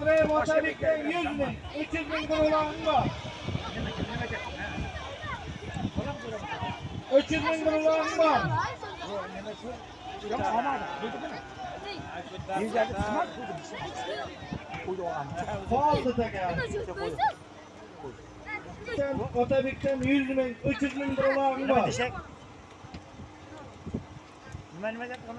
Buraya vatan 100 bin, 300 bin kurulağında. 300 bin kurulağında. Yok ama duydun değil mi? Yüzlerde tısmak koydum. Koydu o an. Pahalı da geldi. Otobikten 100 bin, 300 bin kurulağında. Güvenmeden onu.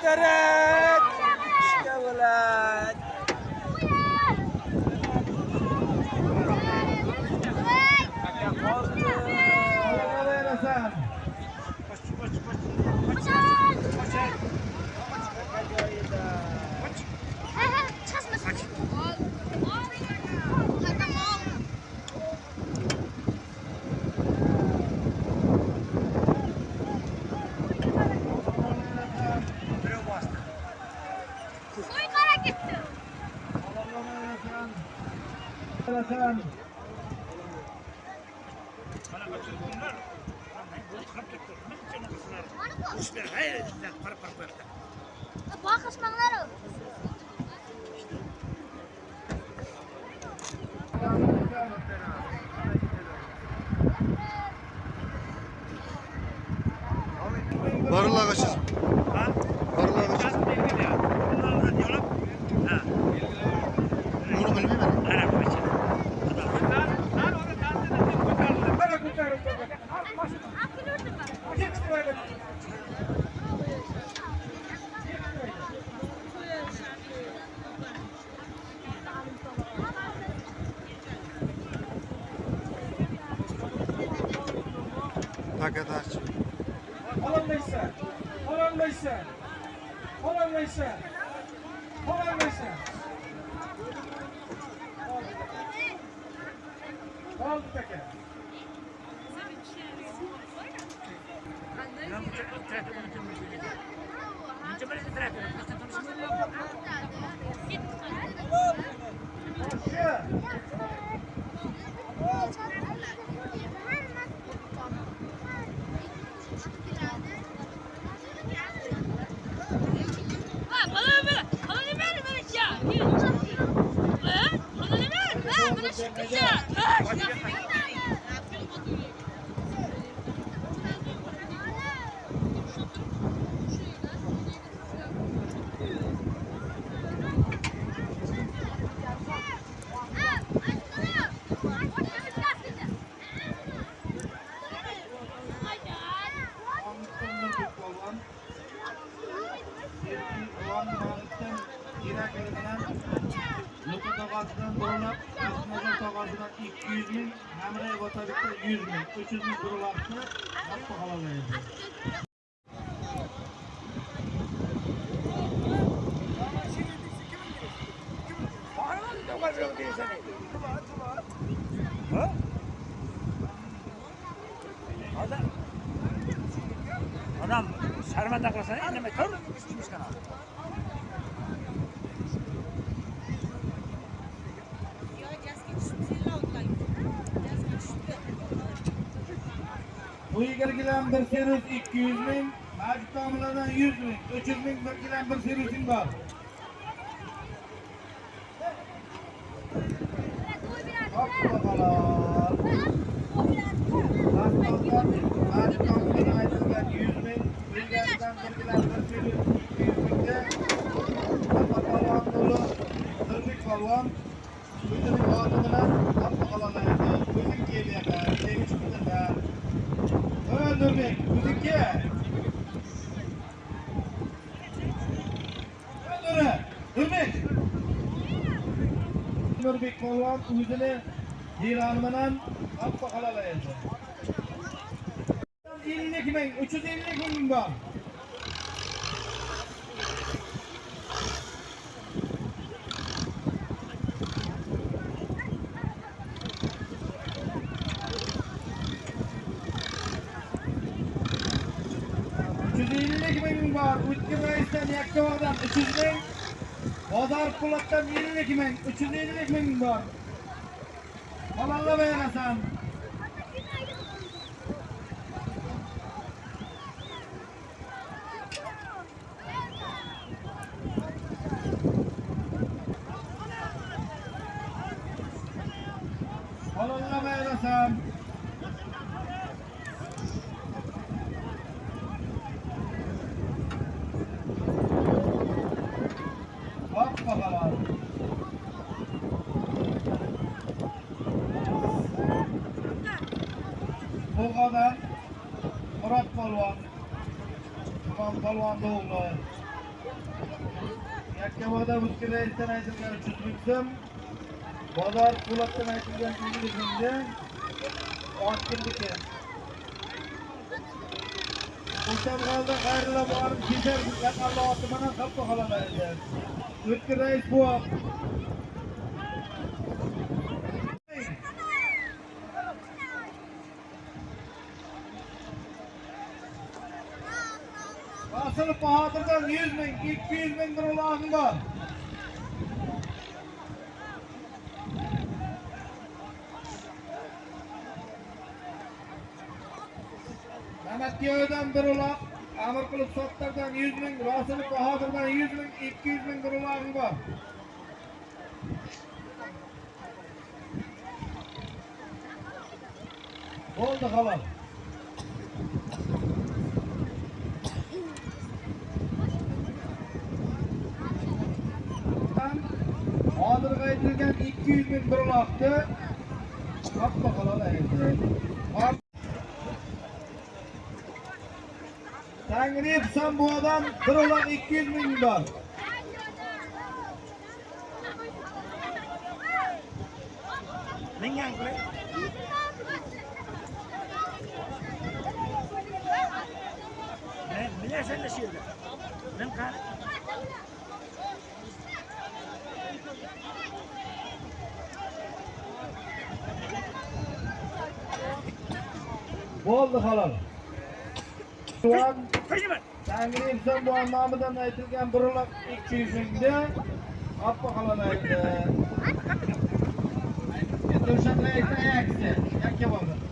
Shikarat! Shikarat! Shikarat! Verasan. Mana bu telefonlar. Qirib ketdi. Nima Ничего не тратили, просто там Odam sharmanda qilsa, indamay tur. Ishdan ol. Bu yigargidan bir servis 200 ming, Majid tomilardan 100 ming, 300 ming bir gilam bir servisim bor. Islom o'zini devori bilan olib qo'yaveradi. 52 ming, 350 ming bor. var. Utku Reis'ten Yakkava'dan 300 bin. Pazar Kulak'tan 50 bin. 350 bin var. ラベーさん。Yakkabada Muskil Reis'ten aytılgan uchuzlikdim. Bozor Po'latdan aytilgan ingilizimda otgirniki. O'shan holda borib kechar yaqinda oti bilan qapqa qolaman endi. rais Reis Asıl Bahadır'dan 100 bin, 200 bin lira var. Mehmet Yağı'dan bir ulan, Amir Kılıç Sotlar'dan 100 bin, Rasıl Bahadır'dan 100 bin, 200 bin lira var. Oldu halal. 200 bin bron attı. Bak bakalım evde. Sen bu adam kırılan 200 bin dolar. Mingan kule. Ne bilersen de şurada. Şey ben kahretsin. Bo'ldi halol. Şu an Qo'yma. Tangri san bu nomidan aytilgan bir uloq 200 mingni qapqa halol endi. Endi o'shanday aytayapti. Yakka bo'ldi.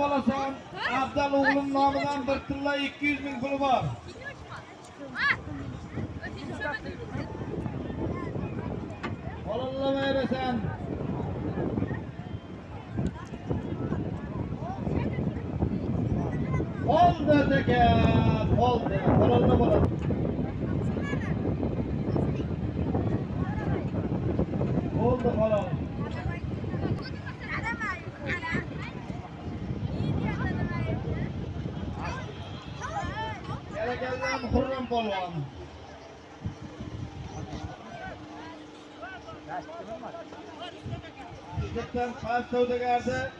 Bolasan afzal o'g'lim nomidan bir tilla ikki yuz ming puli bor. Ololamayrasan oldi aka oldi ololma bo'ladi savdogarda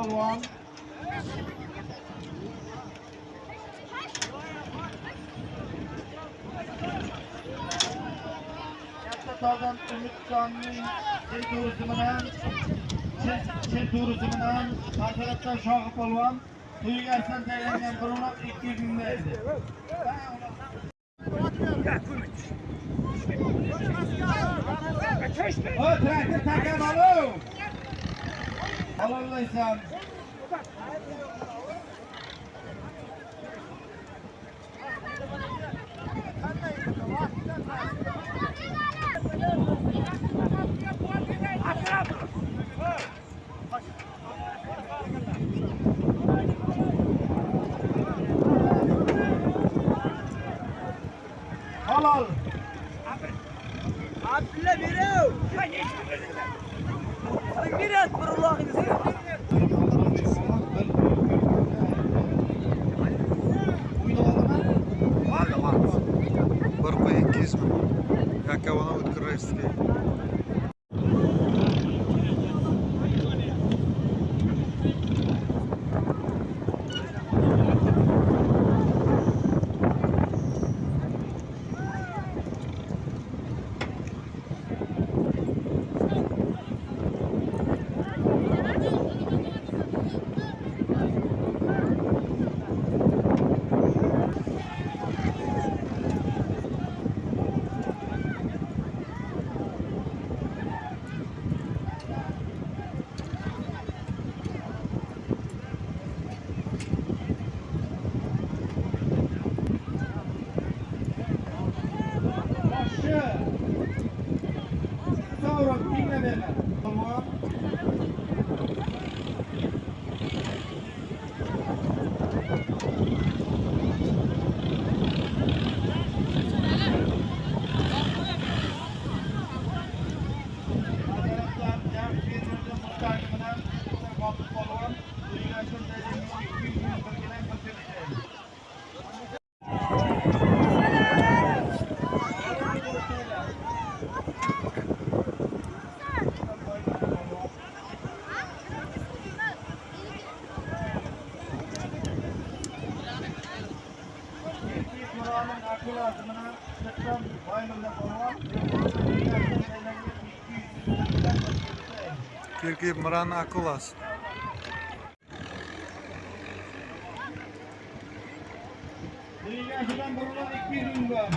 ball one. Yasaklardan Ümit Canlı'nın çek turizminden çek turizminden arkadaşlar Şahı Polvan Tuyu gelsen değerlendiren kurumlar ilk girdiğindeydi. Öte, öte, öte, öte, öte, Halal. Abla Miro. Горкой кизм, как его зовут, крыльский. такий мрана клас. Деревяшка Бурлана Пирунга.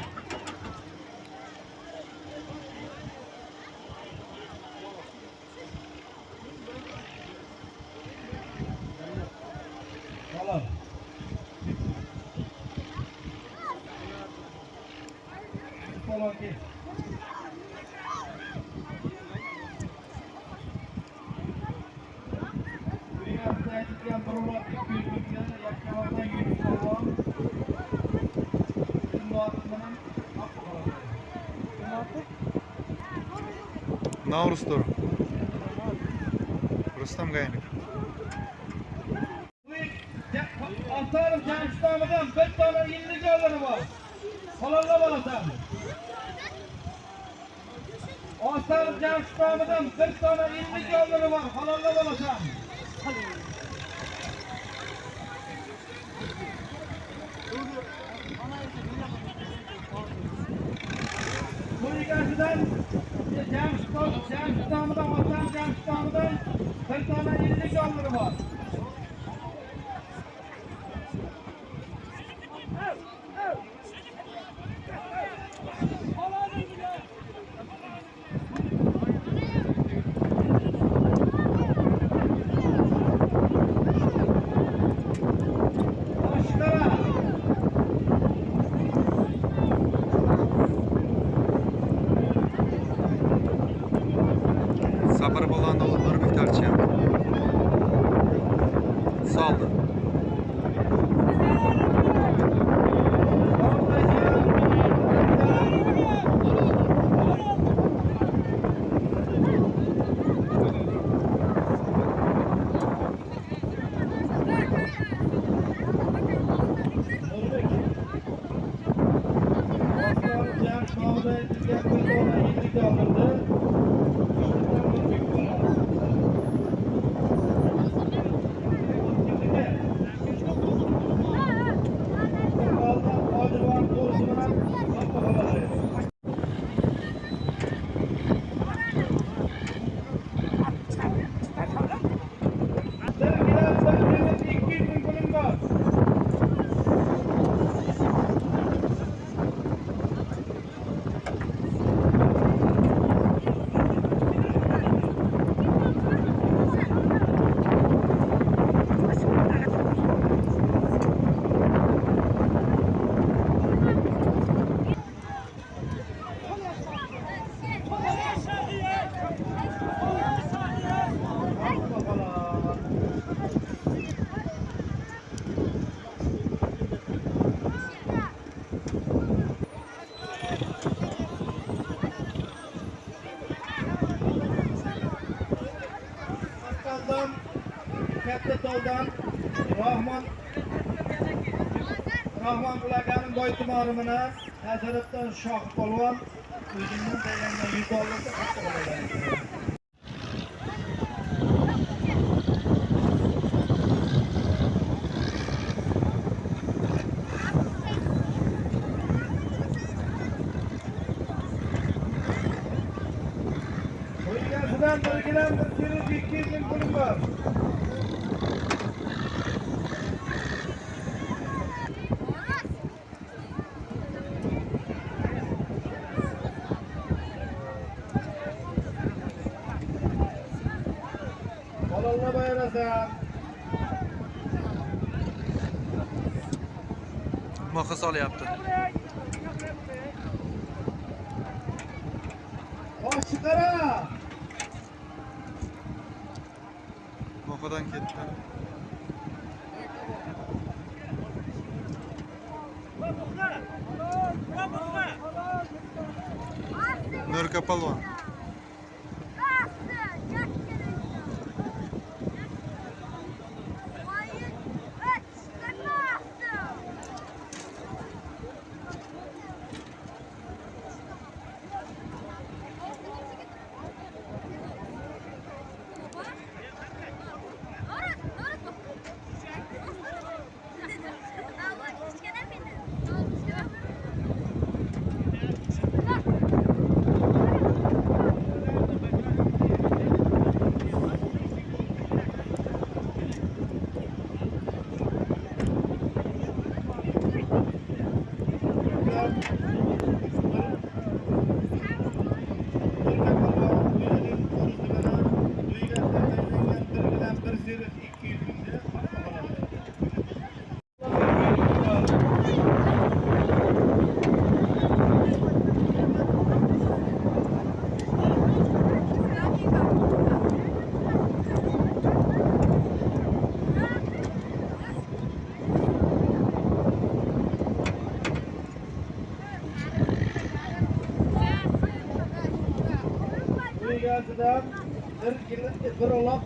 Thank you. Navruz to'ri rustam gaynik Avtolim Jamshidamidan bir dona yillik yo'llari bor. Qolonlab olasan. Avtolim Jamshidamidan bir dona yillik yo'llari bor. Qolonlab olasan. Katta toldan Rahmon Rahmon Bulaganing boy tumanimini nazoratdan Shoh polvon o'zimning tayyorlagan 100 dollarga qattiq olagan. O'lgasidan bir kilo 200 ming pulim. Nafas olyapti. Better luck.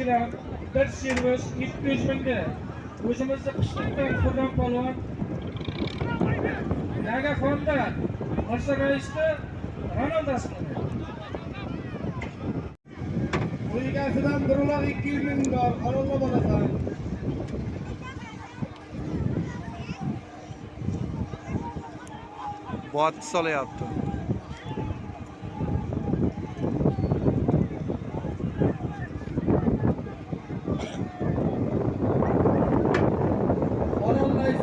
Qo'shkilar bir servis 200 mingga. O'zimizni qishliqdan Qur'on polvon Nagafonda Mirzo Raisni Ronaldasi Uygasidan bir uloq 200 ming bor, qarorla bo'lasan. botti solyapti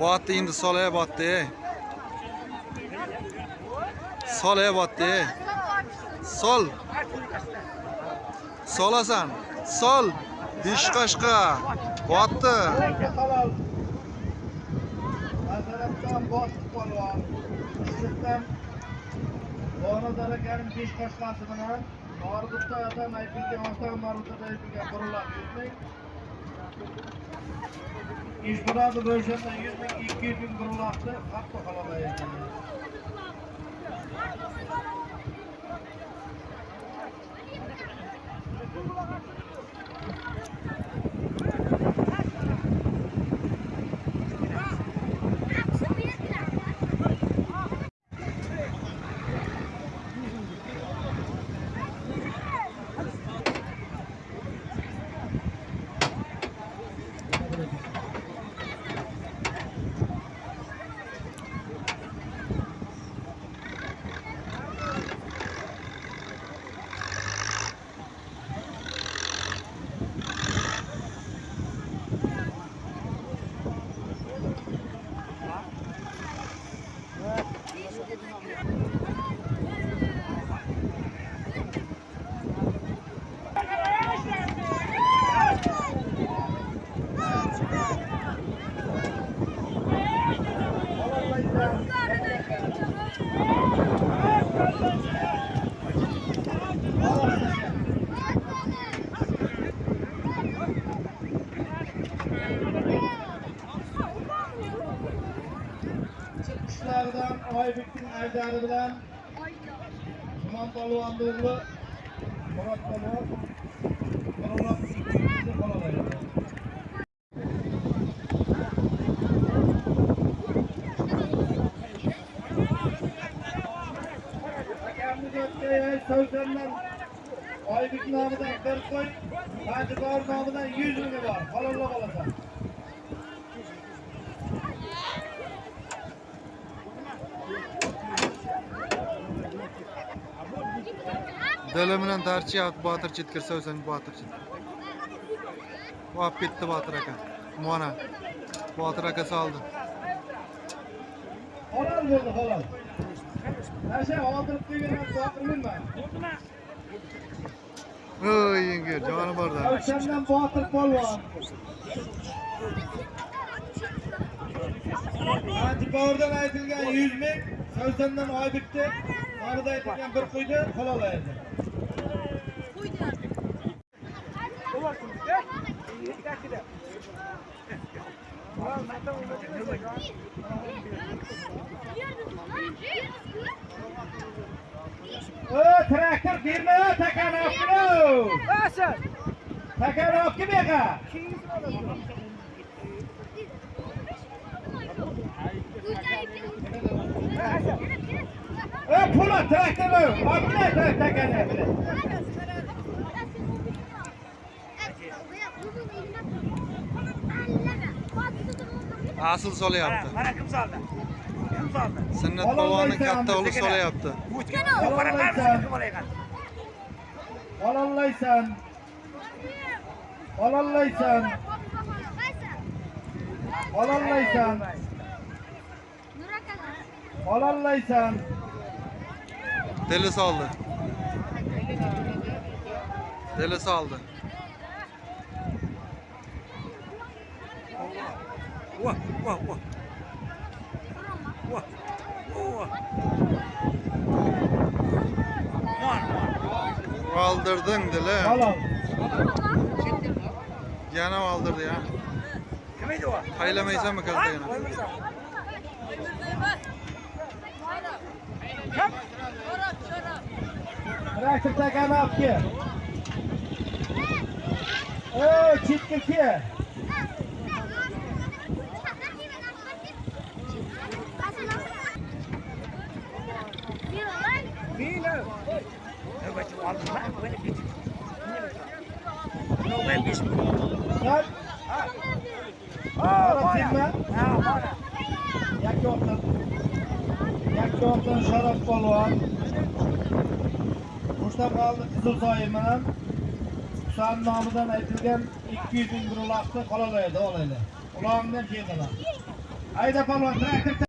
Botdi endi solaya botdi. Solaya botdi. Sol. Solasan. Sol. Beshqashqa. Botdi. halol. Masalan, botib polvon. Ishlikdan Bonazar akaning besh qashqasi bilan Norg'utda atan aytilgan Ostaq Norg'utda aytilgan qurollar 100 ming. 100 ming, 200 ming qurollarni hatto qalamaydi. Joyiga Savsandan Oybek nomidan bir qo'y, Hajibor nomidan 100 ming bor. Halollab olasan. Dili bilan tarchyapti Botir chetga solsang Botir chetga. Olib ketdi Botir aka. Mana. Botir aka soldi. Halol bo'ldi, halol. Nasha oldirib qo'ygan botirman. Oy yengil joni borda. O'shandan botir polvon. Antipavrdan aytilgan 100 ming, Savsandan Oybekni orada aytilgan bir qo'ydi, halol edi. O باشد تکراب کی بگه ای پولا ترکتر بایو آبینه ترکتر کنه بله Asıl sola yaptı. Bana kim saldı? Kim saldı? Sünnet babanın katta oğlu sola yaptı. Uçkan oğlu. Bana kim saldı? Olanlaysan. Alallaysan. Alallaysan. Alallaysan. Deli saldı. Deli saldı. Vah vah vah. Vah. Vah. Kaldırdın dile. Alalım. Yana aldırdı ya. Hayla meyzen mi kaldı yana? Bırakıp da kanı yap ki. Oo, çitki ki. Nobel Bismuth. Böyle bir. Ha, Ha, bana. Yakka o'tin. Yakka o'tin Sharof polvon. Mushtaqaldi Qizilsoyi bilan Husan nomidan aytilgan 200 ming bir uloqni qolalaydi, olaydi. Uloqni ham keldilar. Hayda polvon, traktor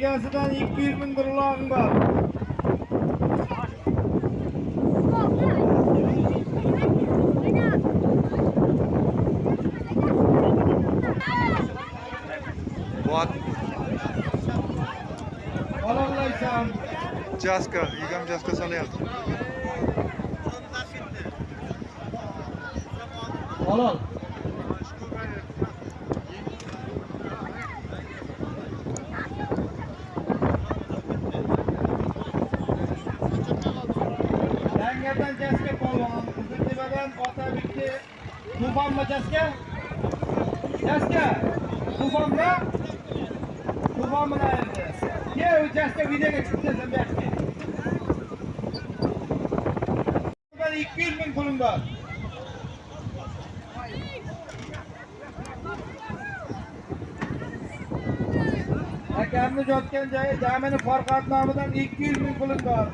Degansıdan 200 bin dolarım var. What? Alalım Jaska, yigam Jaska salayapti. Akamni yotgan joyi jamini Farqat nomidan 200 ming pulim bor.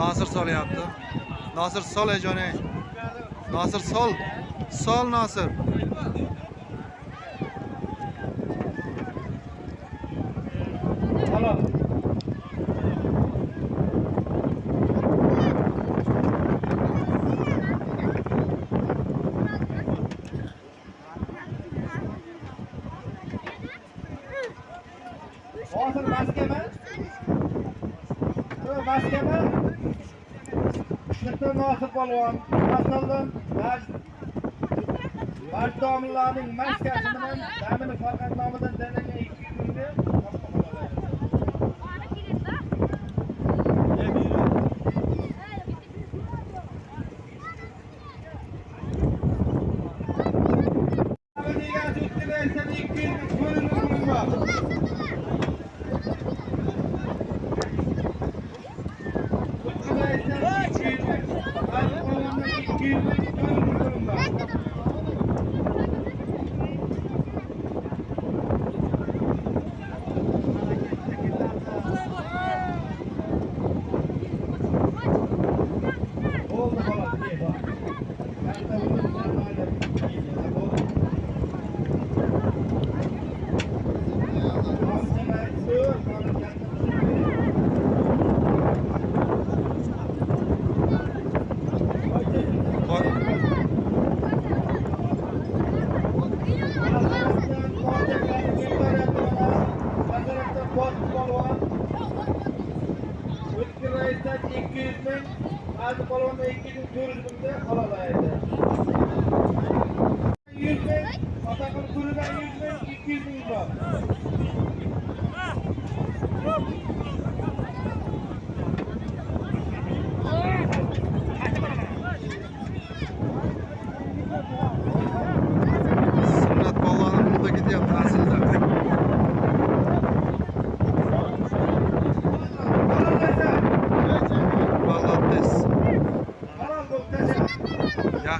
nosir solyapti. nosir sol ey nosir sol. Sol nosir olun. Asılın Bartomlarning maskasi bilan zamin farqatnomidan danaga 200 mingga Thank you.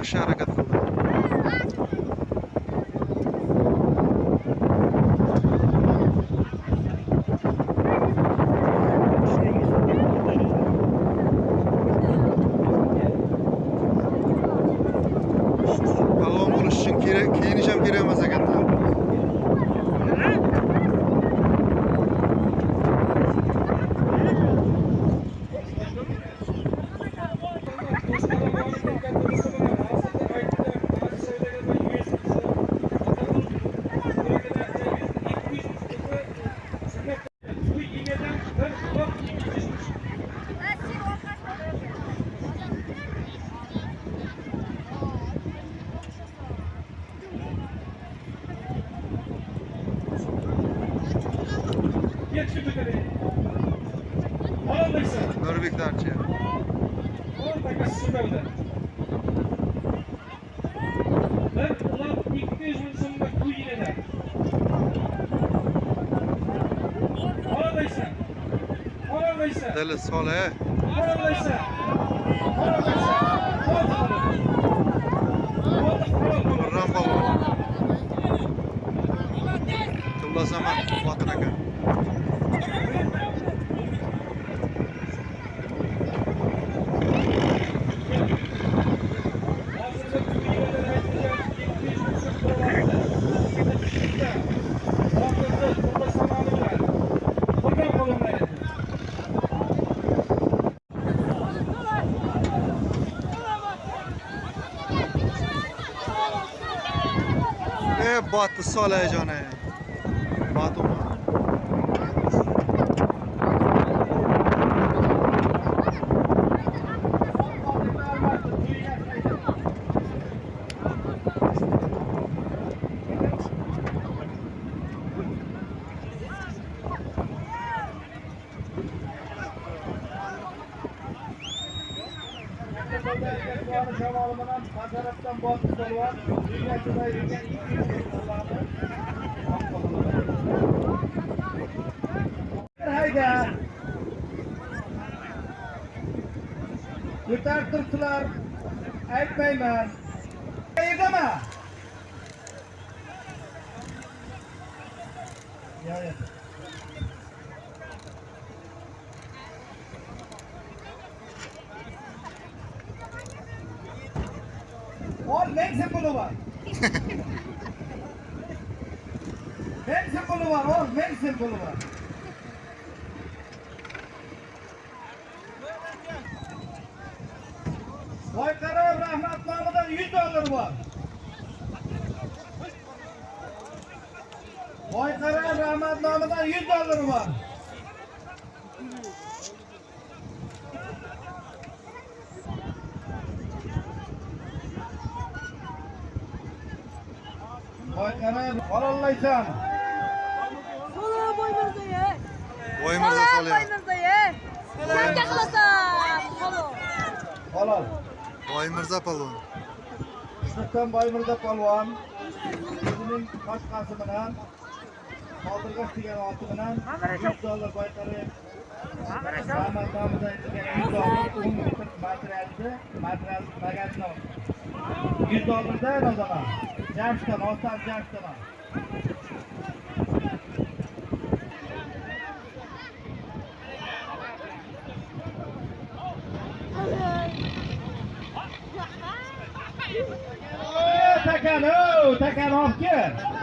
Sharagato. Norvik Darçı. Oradaki Sibel'de. Ben ulan ilk kez insanımda kuy yine Oradaysa. Oradaysa. Deli sol he. Oradaysa. Oradaysa. Rambo. Tıbla zaman. بعد الصالة يا جانا Boyqaro rahmat nomidan 100 dollar bor. Boyqaro rahmat nomidan 100 dollar bor. Boyqaro qololmaysan. Sola boymirzaye. voymirza Sola solyapti boymirzaye. Qancha qilasan? Sola. Halol. Voymirza polvon Sulton Boymirza polvon o'zining boshqasi bilan Qodirg'och degan oti bilan 100 dollar boyqari Rahmat nomidan aytilgan 100 dollar 10 metr materialni material magazin 100 dollarda nazorat. Jamshdan, Oston Jamshdan. got off good.